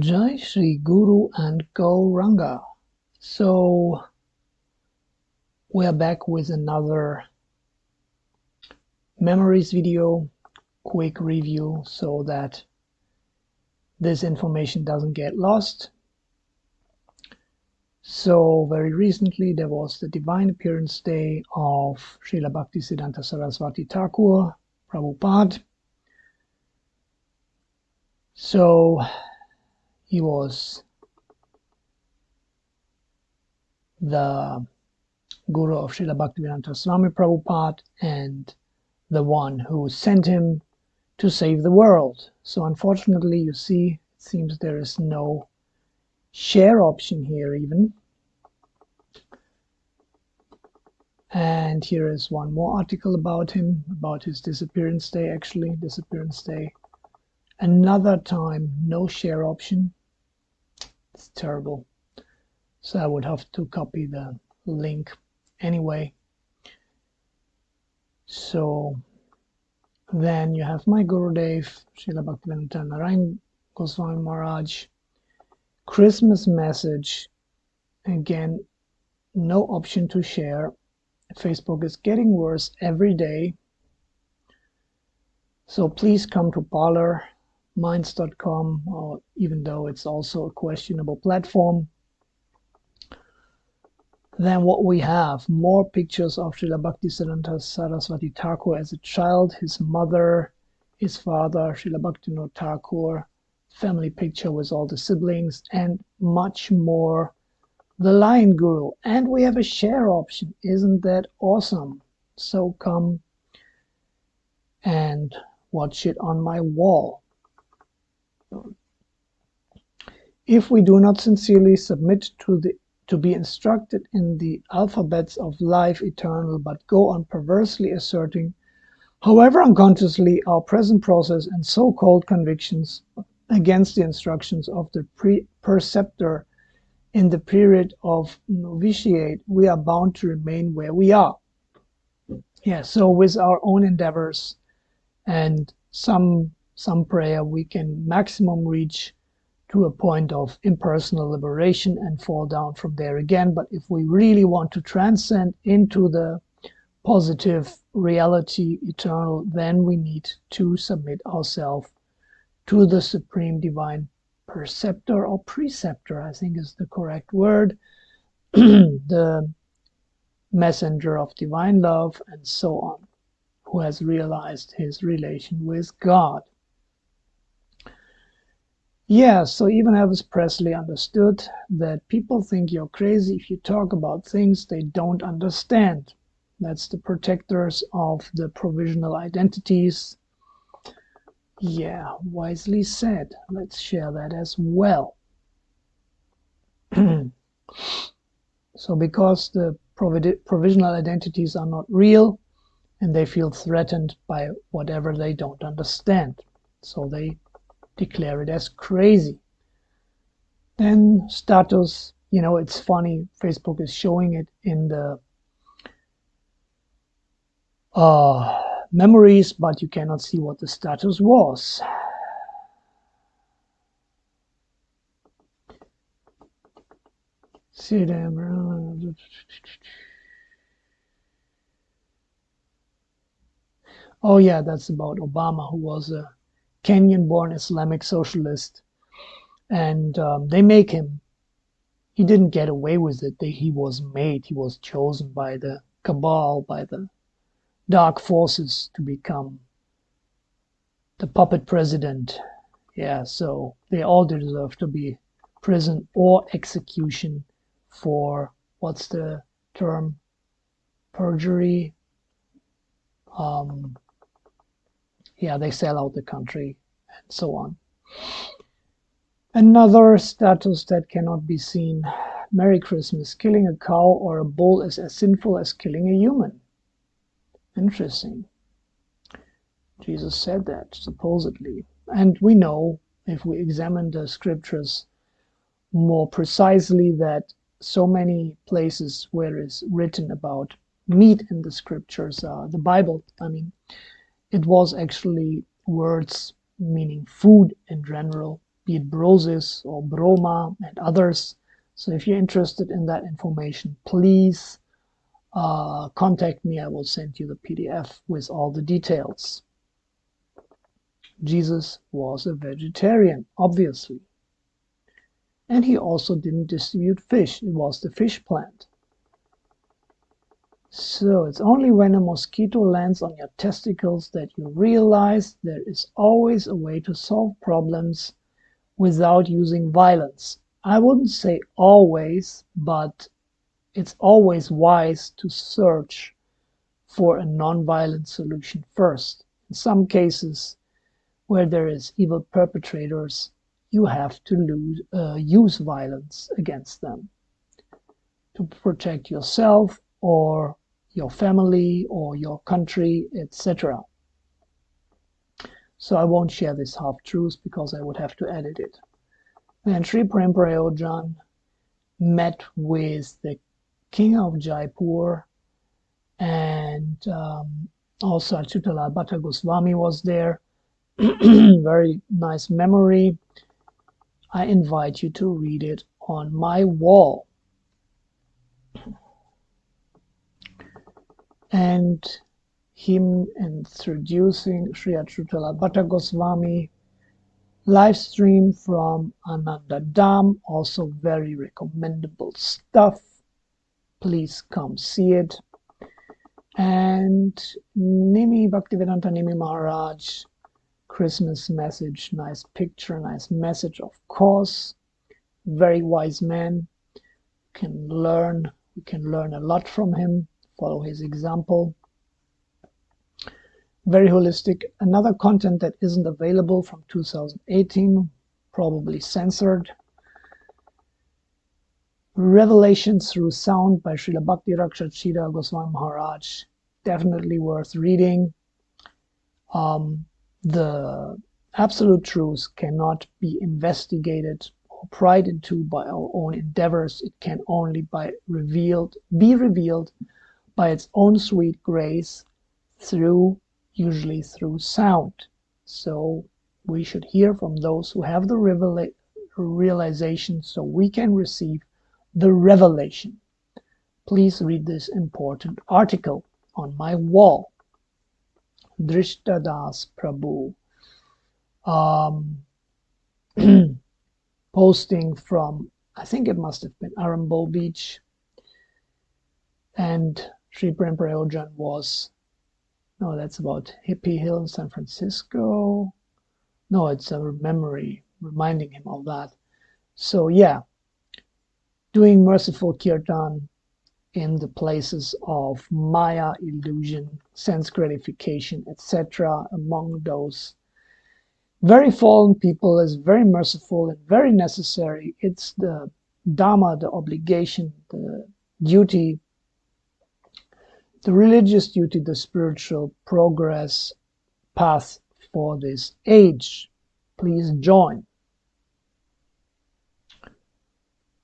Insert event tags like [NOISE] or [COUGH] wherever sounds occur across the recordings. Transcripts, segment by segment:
Jai Shri Guru and Gauranga. So we're back with another memories video, quick review so that this information doesn't get lost. So very recently there was the Divine Appearance Day of Srila Bhaktisiddhanta Saraswati Thakur, Prabhupada. So he was the guru of Srila Bhaktivedanta Swami Prabhupada and the one who sent him to save the world. So unfortunately, you see, it seems there is no share option here even. And here is one more article about him, about his disappearance day, actually, disappearance day. Another time, no share option. It's terrible. So I would have to copy the link anyway. So then you have my Gurudev, Srila Bhaktivedanta Narayan Goswami Maharaj. Christmas message. Again, no option to share. Facebook is getting worse every day. So please come to Parler minds.com, even though it's also a questionable platform. Then what we have, more pictures of Srila Bhaktisiddhanta Saraswati Thakur as a child, his mother, his father, Srila Bhaktivinoda Thakur, family picture with all the siblings, and much more. The Lion Guru. And we have a share option. Isn't that awesome? So come and watch it on my wall. If we do not sincerely submit to the to be instructed in the alphabets of life eternal, but go on perversely asserting, however unconsciously, our present process and so-called convictions against the instructions of the preceptor in the period of novitiate, we are bound to remain where we are. Yeah, so with our own endeavors and some some prayer, we can maximum reach to a point of impersonal liberation and fall down from there again. But if we really want to transcend into the positive reality eternal, then we need to submit ourselves to the supreme divine perceptor or preceptor, I think is the correct word, [CLEARS THROAT] the messenger of divine love, and so on, who has realized his relation with God. Yeah, so even Elvis Presley understood that people think you're crazy if you talk about things they don't understand. That's the protectors of the provisional identities. Yeah, wisely said. Let's share that as well. [CLEARS THROAT] so because the provisional identities are not real and they feel threatened by whatever they don't understand. So they declare it as crazy. Then status, you know, it's funny, Facebook is showing it in the uh, memories, but you cannot see what the status was. See them. Oh yeah, that's about Obama, who was a Kenyan-born Islamic socialist, and um, they make him. He didn't get away with it. They, he was made. He was chosen by the cabal, by the dark forces to become the puppet president. Yeah, so they all deserve to be prison or execution for what's the term? Perjury. Um, yeah, they sell out the country and so on. Another status that cannot be seen. Merry Christmas. Killing a cow or a bull is as sinful as killing a human. Interesting. Jesus said that, supposedly. And we know, if we examine the scriptures more precisely, that so many places where it's written about meat in the scriptures, uh, the Bible, I mean, it was actually words meaning food in general be it Brosis or Broma and others. So if you're interested in that information, please uh, contact me. I will send you the PDF with all the details. Jesus was a vegetarian, obviously. And he also didn't distribute fish. It was the fish plant. So it's only when a mosquito lands on your testicles that you realize there is always a way to solve problems without using violence. I wouldn't say always, but it's always wise to search for a non-violent solution first. In some cases where there is evil perpetrators, you have to lose, uh, use violence against them to protect yourself or your family or your country, etc. So I won't share this half-truth because I would have to edit it. Then Sri Prem Prayojan met with the king of Jaipur and um, also Achyutalal Bhatta Goswami was there. [CLEARS THROAT] Very nice memory. I invite you to read it on my wall. And him introducing Sri Achyutalal Bhatta Goswami live stream from Ananda Dham, also very recommendable stuff. Please come see it. And Nimi Bhaktivedanta Nimi Maharaj Christmas message, nice picture, nice message, of course. Very wise man. Can learn, we can learn a lot from him, follow his example. Very holistic. Another content that isn't available from 2018, probably censored. Revelations Through Sound by Srila Bhakti Rakshit Goswami Maharaj. Definitely worth reading. Um, the absolute truth cannot be investigated or pried into by our own endeavors. It can only by revealed, be revealed by its own sweet grace through, usually through sound. So we should hear from those who have the revela realization so we can receive the revelation. Please read this important article on my wall. Drishtadas Prabhu um, [CLEARS THROAT] posting from, I think it must have been Arambol Beach. And Sri Prem Prayojan was, no, that's about Hippie Hill in San Francisco. No, it's a memory reminding him of that. So yeah, doing merciful kirtan in the places of Maya illusion, sense gratification, etc. Among those very fallen people is very merciful and very necessary. It's the Dharma, the obligation, the duty, the religious duty, the spiritual progress path for this age. Please join.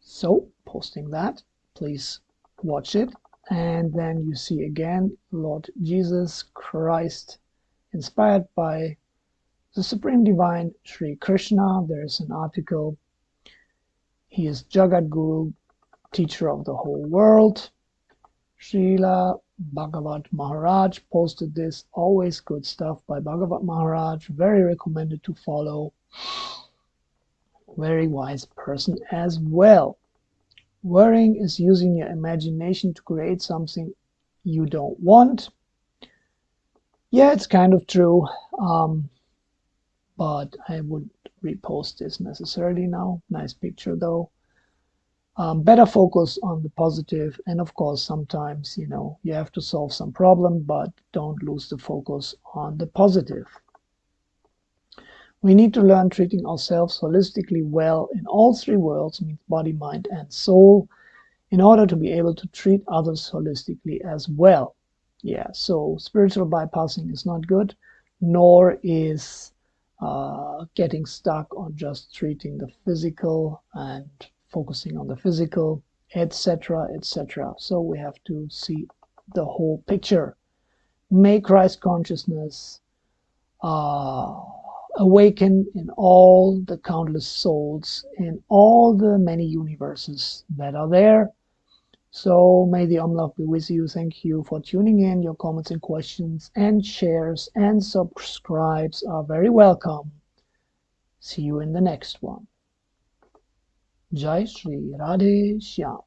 So, posting that, please watch it and then you see again Lord Jesus Christ inspired by the Supreme Divine Sri Krishna. There's an article. He is Jagat Guru, teacher of the whole world. Srila Bhagavat Maharaj posted this. Always good stuff by Bhagavat Maharaj. Very recommended to follow. Very wise person as well. Worrying is using your imagination to create something you don't want. Yeah, it's kind of true, um, but I would repost this necessarily now. Nice picture though. Um, better focus on the positive and of course sometimes you know you have to solve some problem but don't lose the focus on the positive we need to learn treating ourselves holistically well in all three worlds, means body, mind, and soul, in order to be able to treat others holistically as well. Yeah, so spiritual bypassing is not good, nor is uh, getting stuck on just treating the physical and focusing on the physical, etc., etc. So we have to see the whole picture. Make Christ consciousness uh, awaken in all the countless souls in all the many universes that are there. So may the Omlove be with you. Thank you for tuning in. Your comments and questions and shares and subscribes are very welcome. See you in the next one. Jai Shri Radhe Shyam.